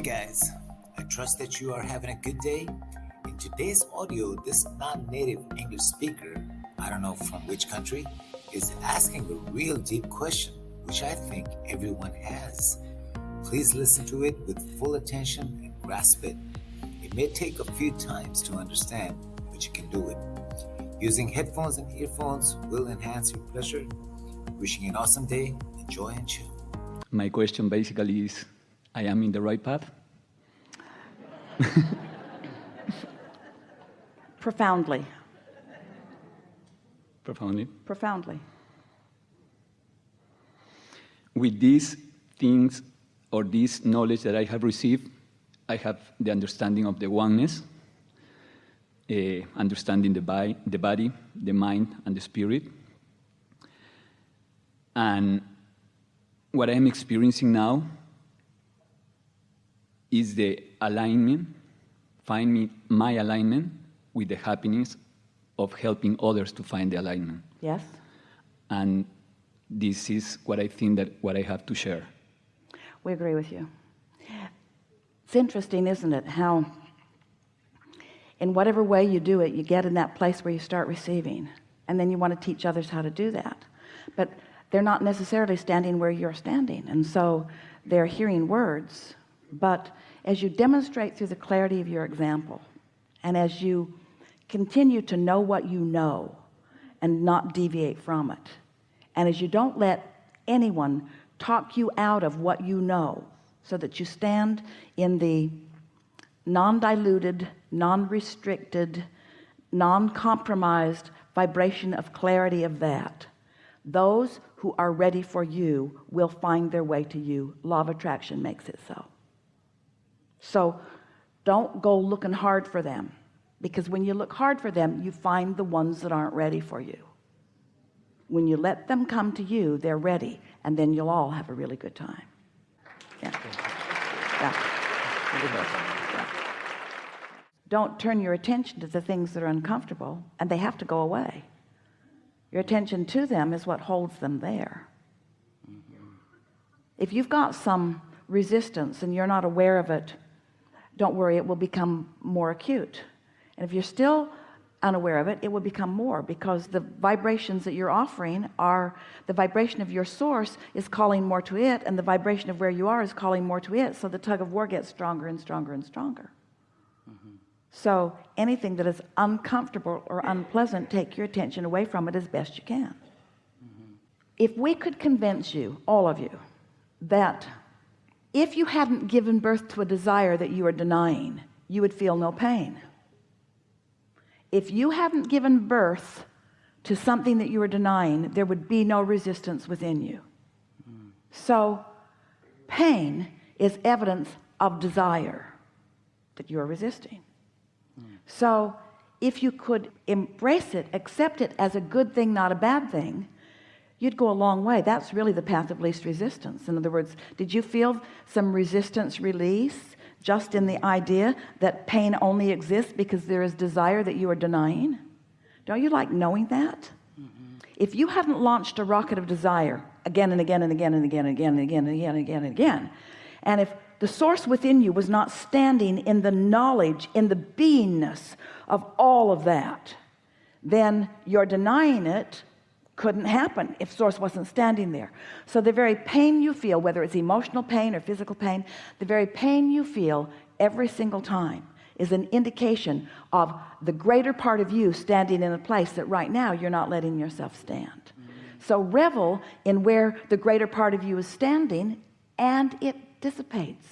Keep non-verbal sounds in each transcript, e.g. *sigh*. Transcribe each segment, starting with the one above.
Hey guys, I trust that you are having a good day. In today's audio, this non-native English speaker, I don't know from which country, is asking a real deep question, which I think everyone has. Please listen to it with full attention and grasp it. It may take a few times to understand, but you can do it. Using headphones and earphones will enhance your pleasure. Wishing you an awesome day, enjoy and chill. My question basically is, I am in the right path? Profoundly. Profoundly. Profoundly. With these things or this knowledge that I have received, I have the understanding of the oneness, uh, understanding the, by, the body, the mind, and the spirit. And what I'm experiencing now is the alignment, find me my alignment with the happiness of helping others to find the alignment. Yes? And this is what I think that what I have to share. We agree with you. It's interesting, isn't it, how in whatever way you do it, you get in that place where you start receiving, and then you want to teach others how to do that. But they're not necessarily standing where you're standing, and so they're hearing words. But as you demonstrate through the clarity of your example, and as you continue to know what you know and not deviate from it, and as you don't let anyone talk you out of what you know so that you stand in the non-diluted non-restricted non-compromised vibration of clarity of that those who are ready for you will find their way to you. Law of attraction makes it so so don't go looking hard for them because when you look hard for them you find the ones that aren't ready for you. When you let them come to you they're ready and then you'll all have a really good time. Yeah. Yeah, yeah. don't turn your attention to the things that are uncomfortable and they have to go away. Your attention to them is what holds them there. If you've got some resistance and you're not aware of it don't worry it will become more acute and if you're still unaware of it it will become more because the vibrations that you're offering are the vibration of your source is calling more to it and the vibration of where you are is calling more to it so the tug of war gets stronger and stronger and stronger mm -hmm. so anything that is uncomfortable or unpleasant take your attention away from it as best you can mm -hmm. if we could convince you all of you that if you hadn't given birth to a desire that you are denying you would feel no pain. If you hadn't given birth to something that you are denying there would be no resistance within you. So pain is evidence of desire that you're resisting. So if you could embrace it accept it as a good thing not a bad thing you'd go a long way. That's really the path of least resistance. In other words did you feel some resistance release just in the idea that pain only exists because there is desire that you are denying? Don't you like knowing that? Mm -hmm. if you hadn't launched a rocket of desire again and again and again and again and again and again and again and again and again and if the source within you was not standing in the knowledge in the beingness of all of that then you're denying it couldn't happen if source wasn't standing there. So the very pain you feel whether it's emotional pain or physical pain the very pain you feel every single time is an indication of the greater part of you standing in a place that right now you're not letting yourself stand. So revel in where the greater part of you is standing and it dissipates.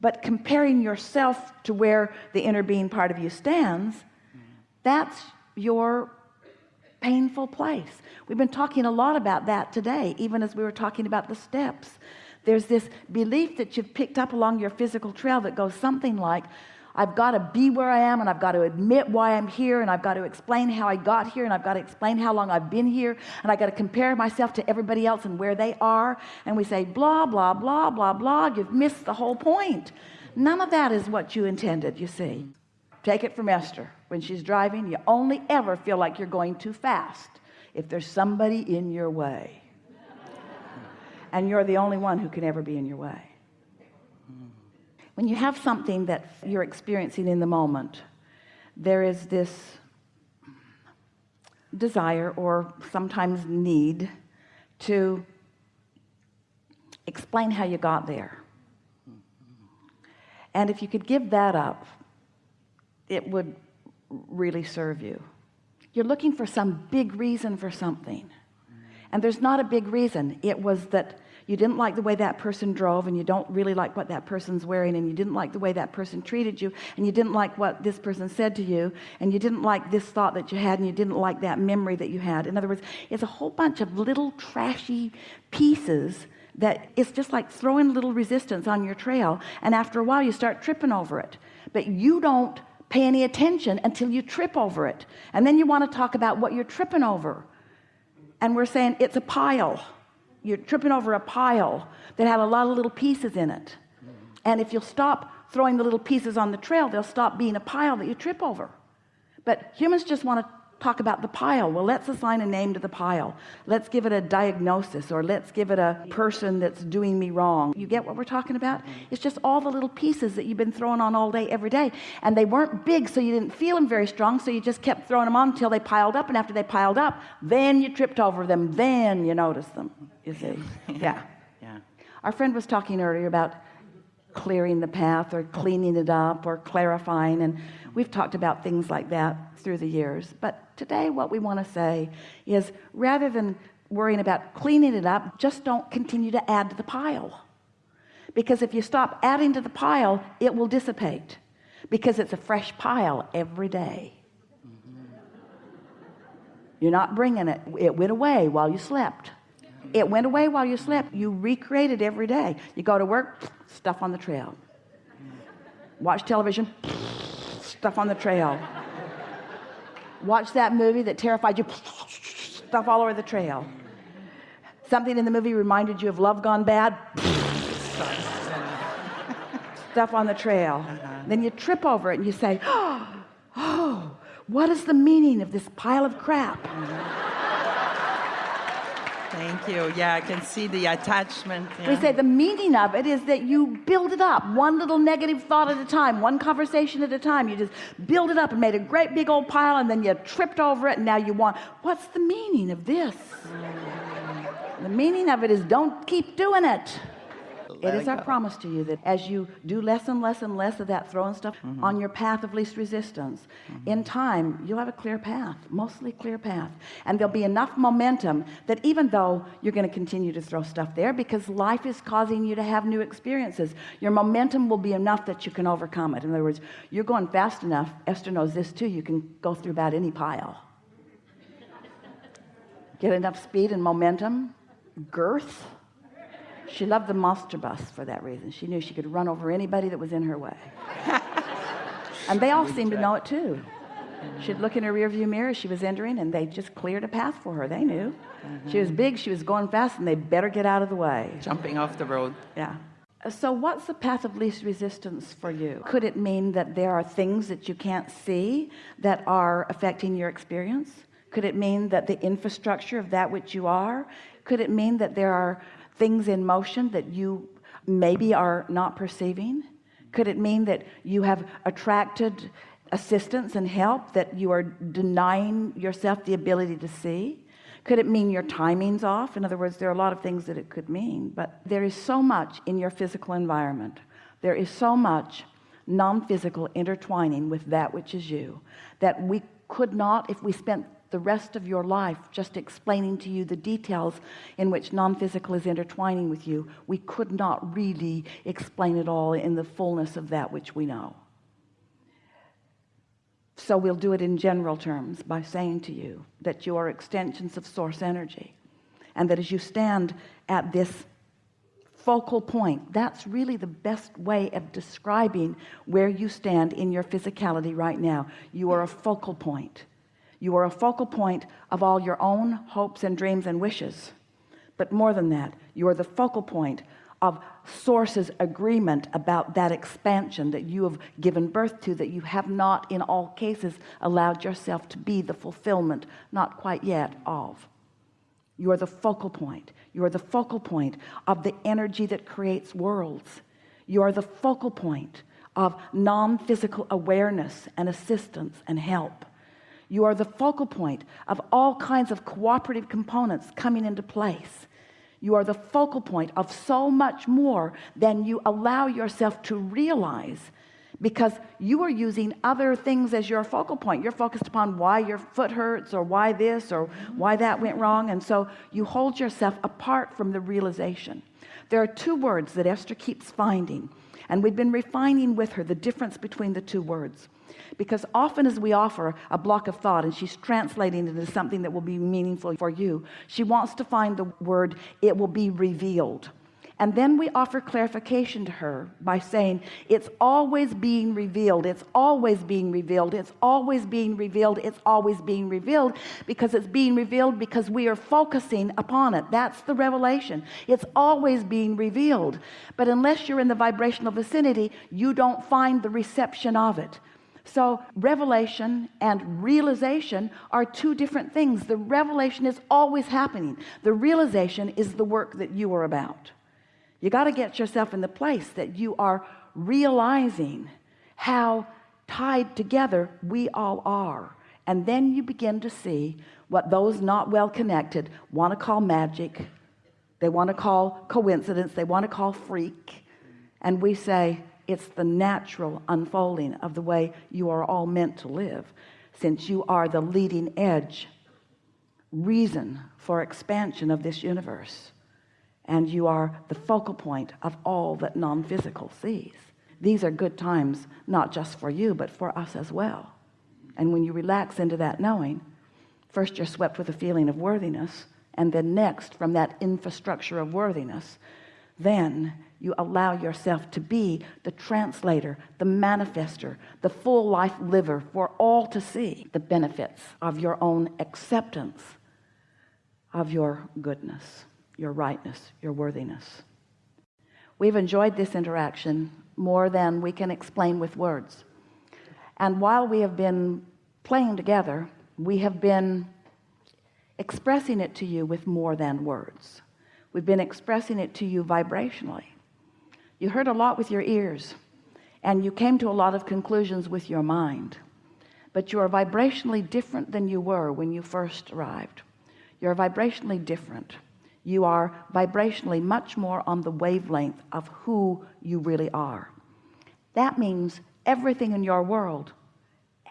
But comparing yourself to where the inner being part of you stands that's your painful place. We've been talking a lot about that today even as we were talking about the steps. There's this belief that you've picked up along your physical trail that goes something like I've got to be where I am and I've got to admit why I'm here and I've got to explain how I got here and I've got to explain how long I've been here and I got to compare myself to everybody else and where they are. And we say blah blah blah blah blah. You've missed the whole point. None of that is what you intended you see. Take it from Esther when she's driving you only ever feel like you're going too fast if there's somebody in your way. And you're the only one who can ever be in your way. When you have something that you're experiencing in the moment there is this desire or sometimes need to explain how you got there. And if you could give that up it would really serve you. You're looking for some big reason for something. And there's not a big reason. It was that you didn't like the way that person drove and you don't really like what that person's wearing and you didn't like the way that person treated you and you didn't like what this person said to you and you didn't like this thought that you had and you didn't like that memory that you had. In other words it's a whole bunch of little trashy pieces that it's just like throwing little resistance on your trail and after a while you start tripping over it. But you don't pay any attention until you trip over it. And then you want to talk about what you're tripping over. And we're saying it's a pile. You're tripping over a pile that had a lot of little pieces in it. And if you'll stop throwing the little pieces on the trail they'll stop being a pile that you trip over. But humans just want to talk about the pile. Well let's assign a name to the pile. Let's give it a diagnosis or let's give it a person that's doing me wrong. You get what we're talking about? It's just all the little pieces that you've been throwing on all day every day. And they weren't big so you didn't feel them very strong so you just kept throwing them on until they piled up. And after they piled up then you tripped over them. Then you noticed them you see? *laughs* Yeah. Yeah. our friend was talking earlier about clearing the path or cleaning it up or clarifying and we've talked about things like that through the years. But today what we want to say is rather than worrying about cleaning it up just don't continue to add to the pile. Because if you stop adding to the pile it will dissipate because it's a fresh pile every day. Mm-hmm. You're not bringing it. It went away while you slept it went away while you slept. You recreate it every day. You go to work stuff on the trail. Watch television stuff on the trail. Watch that movie that terrified you stuff all over the trail. Something in the movie reminded you of love gone bad stuff on the trail. Uh-huh. Then you trip over it and you say *gasps* oh what is the meaning of this pile of crap mm-hmm. Thank you. Yeah, I can see the attachment. we yeah. say the meaning of it is that you build it up one little negative thought at a time one conversation at a time you just build it up and made a great big old pile and then you tripped over it and now you want what's the meaning of this mm. the meaning of it is don't keep doing it it is it our promise to you that as you do less and less and less of that throwing stuff Mm-hmm. on your path of least resistance in time you'll have a clear path mostly clear path. And there'll be enough momentum that even though you're going to continue to throw stuff there because life is causing you to have new experiences your momentum will be enough that you can overcome it. In other words you're going fast enough Esther knows this too you can go through about any pile. Get enough speed and momentum girth she loved the monster bus for that reason. She knew she could run over anybody that was in her way. *laughs* And they all seemed to know it too. She'd look in her rearview mirror as she was entering and they just cleared a path for her. They knew. Mm-hmm. She was big she was going fast and they better get out of the way. Jumping off the road. yeah. So what's the path of least resistance for you? Could it mean that there are things that you can't see that are affecting your experience? Could it mean that the infrastructure of that which you are? Could it mean that there are things in motion that you maybe are not perceiving? Could it mean that you have attracted assistance and help that you are denying yourself the ability to see? Could it mean your timing's off? In other words there are a lot of things that it could mean but there is so much in your physical environment. There is so much non-physical intertwining with that which is you that we could not if we spent the rest of your life just explaining to you the details in which non-physical is intertwining with you we could not really explain it all in the fullness of that which we know. So we'll do it in general terms by saying to you that you are extensions of source energy and that as you stand at this focal point that's really the best way of describing where you stand in your physicality right now. You are a focal point you are a focal point of all your own hopes and dreams and wishes. But more than that you are the focal point of source's agreement about that expansion that you have given birth to that you have not in all cases allowed yourself to be the fulfillment not quite yet of. You are the focal point. You are the focal point of the energy that creates worlds. You are the focal point of non-physical awareness and assistance and help you are the focal point of all kinds of cooperative components coming into place. You are the focal point of so much more than you allow yourself to realize because you are using other things as your focal point. You're focused upon why your foot hurts or why this or why that went wrong and so you hold yourself apart from the realization. There are two words that Esther keeps finding and we've been refining with her the difference between the two words. Because often as we offer a block of thought and she's translating it into something that will be meaningful for you she wants to find the word it will be revealed and then we offer clarification to her by saying it's always being revealed. It's always being revealed. It's always being revealed. It's always being revealed because it's being revealed because we are focusing upon it. That's the revelation. It's always being revealed. But unless you're in the vibrational vicinity you don't find the reception of it. So revelation and realization are two different things. The revelation is always happening. The realization is the work that you are about you got to get yourself in the place that you are realizing how tied together we all are. And then you begin to see what those not well connected want to call magic they want to call coincidence they want to call freak. And we say it's the natural unfolding of the way you are all meant to live since you are the leading edge reason for expansion of this universe and you are the focal point of all that non-physical sees. These are good times not just for you but for us as well. And when you relax into that knowing first you're swept with a feeling of worthiness and then next from that infrastructure of worthiness then you allow yourself to be the translator the manifester the full life liver for all to see the benefits of your own acceptance of your goodness your rightness your worthiness. We've enjoyed this interaction more than we can explain with words. And while we have been playing together we have been expressing it to you with more than words. We've been expressing it to you vibrationally. You heard a lot with your ears and you came to a lot of conclusions with your mind. But you are vibrationally different than you were when you first arrived. You're vibrationally different you are vibrationally much more on the wavelength of who you really are. That means everything in your world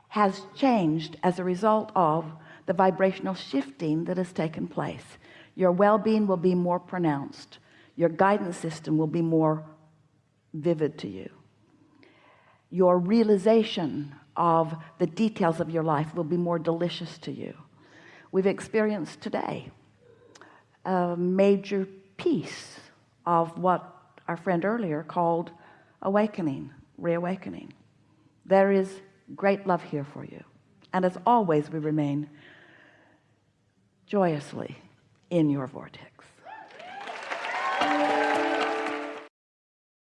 has changed as a result of the vibrational shifting that has taken place. Your well-being will be more pronounced. Your guidance system will be more vivid to you. Your realization of the details of your life will be more delicious to you. We've experienced today a major piece of what our friend earlier called awakening reawakening. There is great love here for you. And as always we remain joyously in your vortex